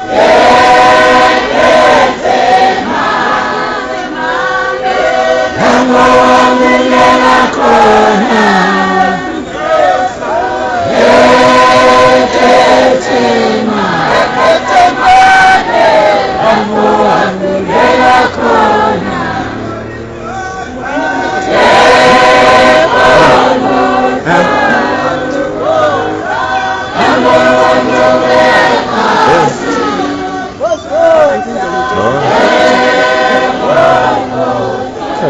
Yeah.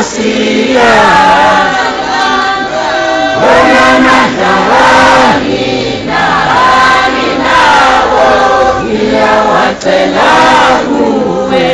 Garcia. cela kuwe